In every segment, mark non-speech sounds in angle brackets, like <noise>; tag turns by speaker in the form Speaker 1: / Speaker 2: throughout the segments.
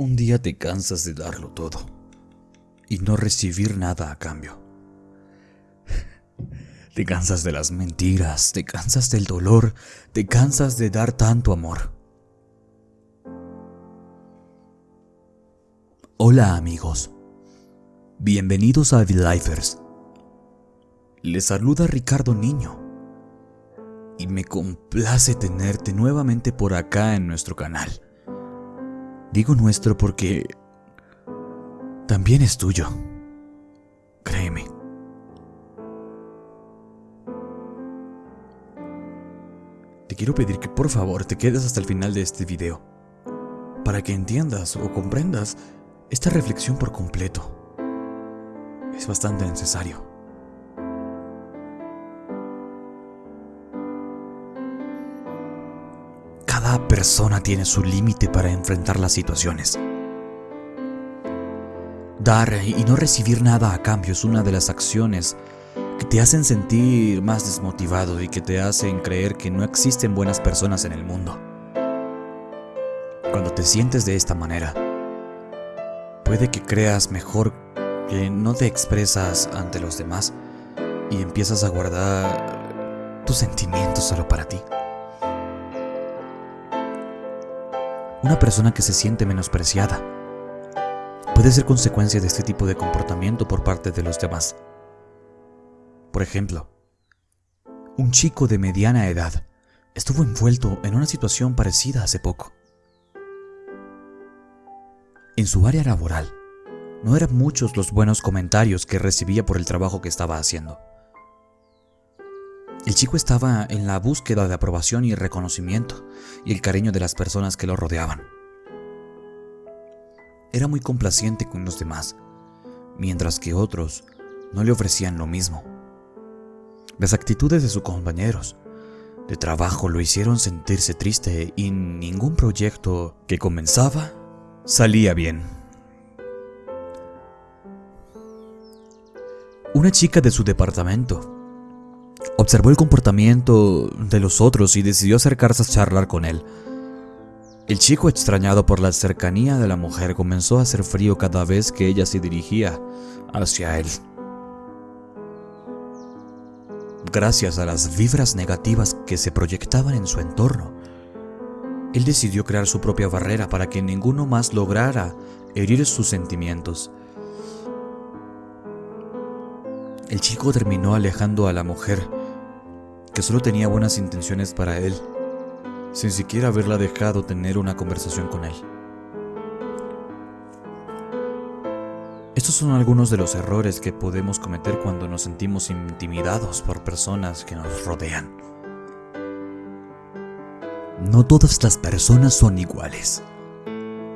Speaker 1: Un día te cansas de darlo todo y no recibir nada a cambio. <laughs> Te cansas de las mentiras, te cansas del dolor, te cansas de dar tanto amor. Hola amigos, bienvenidos a The Lifers. Les saluda Ricardo Niño y me complace tenerte nuevamente por acá en nuestro canal. Digo nuestro porque también es tuyo. Créeme. Te quiero pedir que por favor te quedes hasta el final de este video, para que entiendas o comprendas esta reflexión por completo. Es bastante necesario. Cada persona tiene su límite para enfrentar las situaciones. Dar y no recibir nada a cambio es una de las acciones que te hacen sentir más desmotivado y que te hacen creer que no existen buenas personas en el mundo. Cuando te sientes de esta manera, puede que creas mejor que no te expresas ante los demás y empiezas a guardar tus sentimientos solo para ti. Una persona que se siente menospreciada puede ser consecuencia de este tipo de comportamiento por parte de los demás. Por ejemplo, un chico de mediana edad estuvo envuelto en una situación parecida hace poco. En su área laboral, no eran muchos los buenos comentarios que recibía por el trabajo que estaba haciendo. El chico estaba en la búsqueda de aprobación y reconocimiento y el cariño de las personas que lo rodeaban. Era muy complaciente con los demás, mientras que otros no le ofrecían lo mismo. Las actitudes de sus compañeros de trabajo lo hicieron sentirse triste y ningún proyecto que comenzaba salía bien. Una chica de su departamento observó el comportamiento de los otros y decidió acercarse a charlar con él. El chico, extrañado por la cercanía de la mujer, comenzó a hacer frío cada vez que ella se dirigía hacia él. Gracias a las vibras negativas que se proyectaban en su entorno, él decidió crear su propia barrera para que ninguno más lograra herir sus sentimientos. El chico terminó alejando a la mujer, que solo tenía buenas intenciones para él sin siquiera haberla dejado tener una conversación con él. Estos son algunos de los errores que podemos cometer cuando nos sentimos intimidados por personas que nos rodean. No todas las personas son iguales.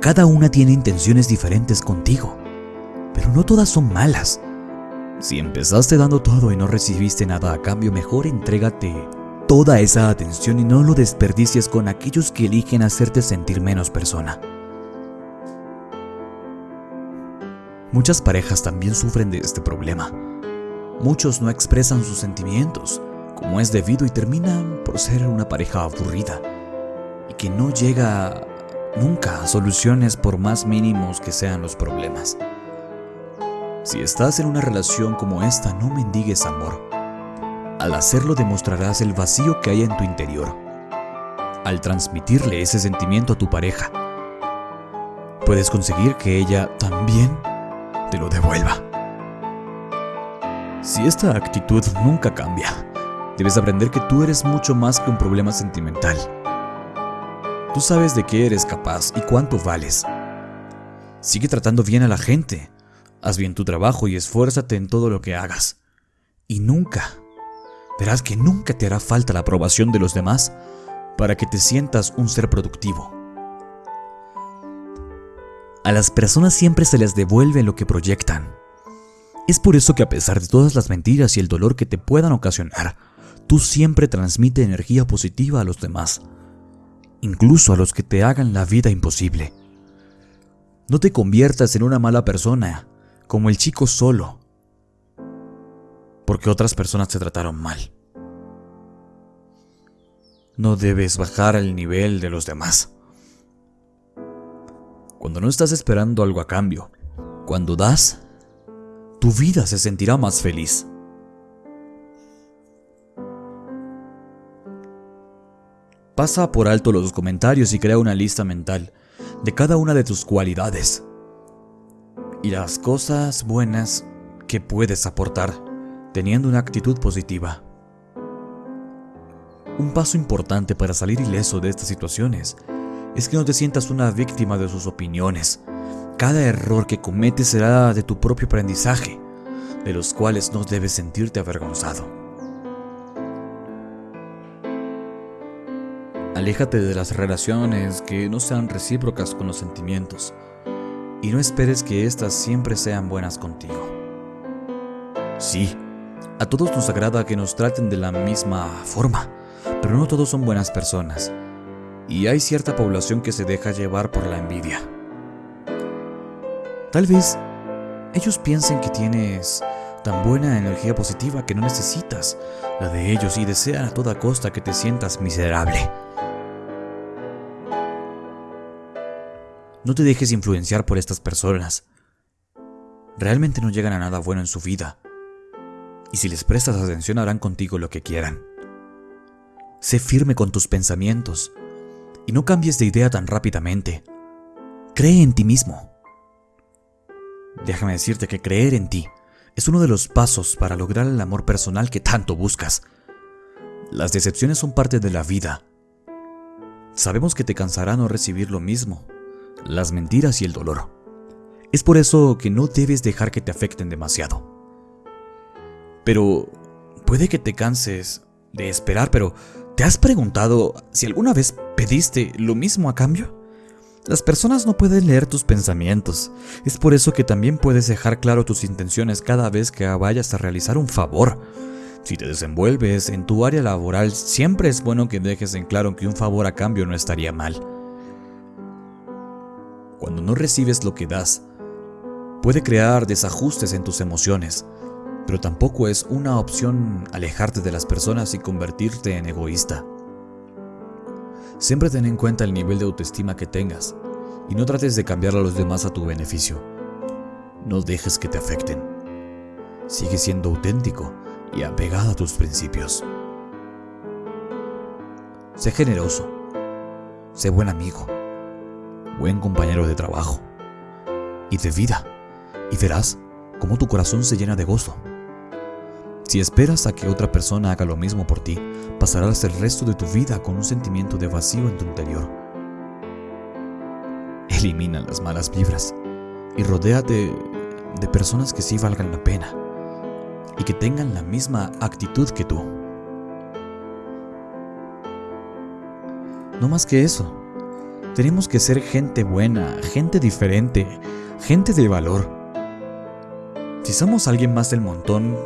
Speaker 1: Cada una tiene intenciones diferentes contigo, pero no todas son malas. Si empezaste dando todo y no recibiste nada a cambio, mejor entrégate toda esa atención y no lo desperdicies con aquellos que eligen hacerte sentir menos persona. Muchas parejas también sufren de este problema. Muchos no expresan sus sentimientos como es debido y terminan por ser una pareja aburrida y que no llega nunca a soluciones por más mínimos que sean los problemas. Si estás en una relación como esta, no mendigues amor al hacerlo demostrarás el vacío que hay en tu interior. Al transmitirle ese sentimiento a tu pareja, puedes conseguir que ella también te lo devuelva. Si esta actitud nunca cambia, debes aprender que tú eres mucho más que un problema sentimental. Tú sabes de qué eres capaz y cuánto vales. Sigue tratando bien a la gente, haz bien tu trabajo y esfuérzate en todo lo que hagas. Y nunca, verás que nunca te hará falta la aprobación de los demás para que te sientas un ser productivo. A las personas siempre se les devuelve lo que proyectan. Es por eso que a pesar de todas las mentiras y el dolor que te puedan ocasionar, tú siempre transmite energía positiva a los demás, incluso a los que te hagan la vida imposible. No te conviertas en una mala persona, como el chico solo, porque otras personas te trataron mal. No debes bajar el nivel de los demás. cuando no estás esperando algo a cambio. Cuando das, tu vida se sentirá más feliz. Pasa por alto los comentarios y crea una lista mental de cada una de tus cualidades y las cosas buenas que puedes aportar teniendo una actitud positiva. Un paso importante para salir ileso de estas situaciones es que no te sientas una víctima de sus opiniones. Cada error que cometes será de tu propio aprendizaje, de los cuales no debes sentirte avergonzado. Aléjate de las relaciones que no sean recíprocas con los sentimientos y no esperes que éstas siempre sean buenas contigo. Sí, a todos nos agrada que nos traten de la misma forma, pero no todos son buenas personas, y hay cierta población que se deja llevar por la envidia. Tal vez ellos piensen que tienes tan buena energía positiva que no necesitas la de ellos y desean a toda costa que te sientas miserable. No te dejes influenciar por estas personas. Realmente no llegan a nada bueno en su vida. Y si les prestas atención harán contigo lo que quieran. Sé firme con tus pensamientos y no cambies de idea tan rápidamente. Cree en ti mismo. Déjame decirte que creer en ti es uno de los pasos para lograr el amor personal que tanto buscas. Las decepciones son parte de la vida. Sabemos que te cansará no recibir lo mismo, las mentiras y el dolor. Es por eso que no debes dejar que te afecten demasiado. Pero puede que te canses de esperar, pero ¿te has preguntado si alguna vez pediste lo mismo a cambio? Las personas no pueden leer tus pensamientos. Es por eso que también puedes dejar claro tus intenciones cada vez que vayas a realizar un favor. Si te desenvuelves en tu área laboral, siempre es bueno que dejes en claro que un favor a cambio no estaría mal no recibes lo que das, puede crear desajustes en tus emociones, pero tampoco es una opción alejarte de las personas y convertirte en egoísta. Siempre ten en cuenta el nivel de autoestima que tengas y no trates de cambiar a los demás a tu beneficio. No dejes que te afecten. Sigue siendo auténtico y apegado a tus principios. Sé generoso. Sé buen amigo buen compañero de trabajo y de vida, y verás cómo tu corazón se llena de gozo. Si esperas a que otra persona haga lo mismo por ti, pasarás el resto de tu vida con un sentimiento de vacío en tu interior. Elimina las malas vibras y rodéate de personas que sí valgan la pena y que tengan la misma actitud que tú. No más que eso, tenemos que ser gente buena, gente diferente, gente de valor. Si somos alguien más del montón,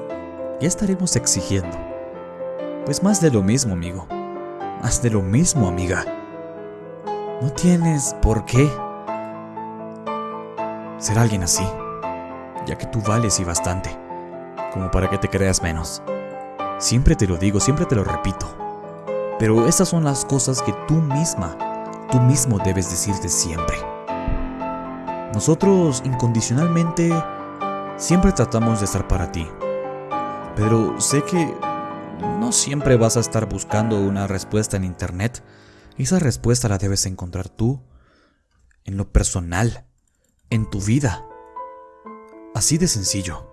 Speaker 1: ya estaremos exigiendo. Pues más de lo mismo, amigo. Más de lo mismo, amiga. No tienes por qué ser alguien así, ya que tú vales y bastante, como para que te creas menos. Siempre te lo digo, siempre te lo repito. Pero esas son las cosas que tú misma tú mismo debes decirte siempre. Nosotros incondicionalmente siempre tratamos de estar para ti, pero sé que no siempre vas a estar buscando una respuesta en internet. Esa respuesta la debes encontrar tú, en lo personal, en tu vida. Así de sencillo.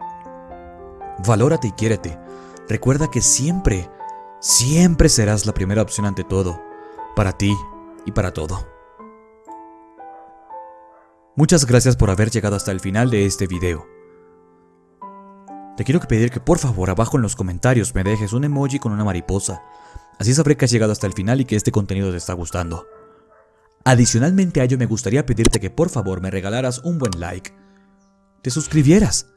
Speaker 1: Valórate y quiérete. Recuerda que siempre, siempre serás la primera opción ante todo, para ti, y para todo. Muchas gracias por haber llegado hasta el final de este video. Te quiero pedir que por favor abajo en los comentarios me dejes un emoji con una mariposa. Así sabré que has llegado hasta el final y que este contenido te está gustando. Adicionalmente a ello me gustaría pedirte que por favor me regalaras un buen like, te suscribieras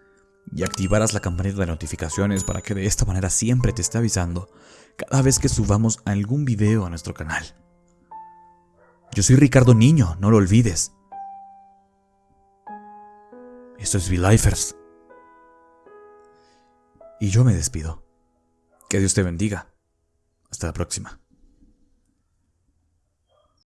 Speaker 1: y activaras la campanita de notificaciones para que de esta manera siempre te esté avisando cada vez que subamos algún video a nuestro canal. Yo soy Ricardo Niño, no lo olvides. Esto es V-Lifers. Y yo me despido. Que Dios te bendiga. Hasta la próxima.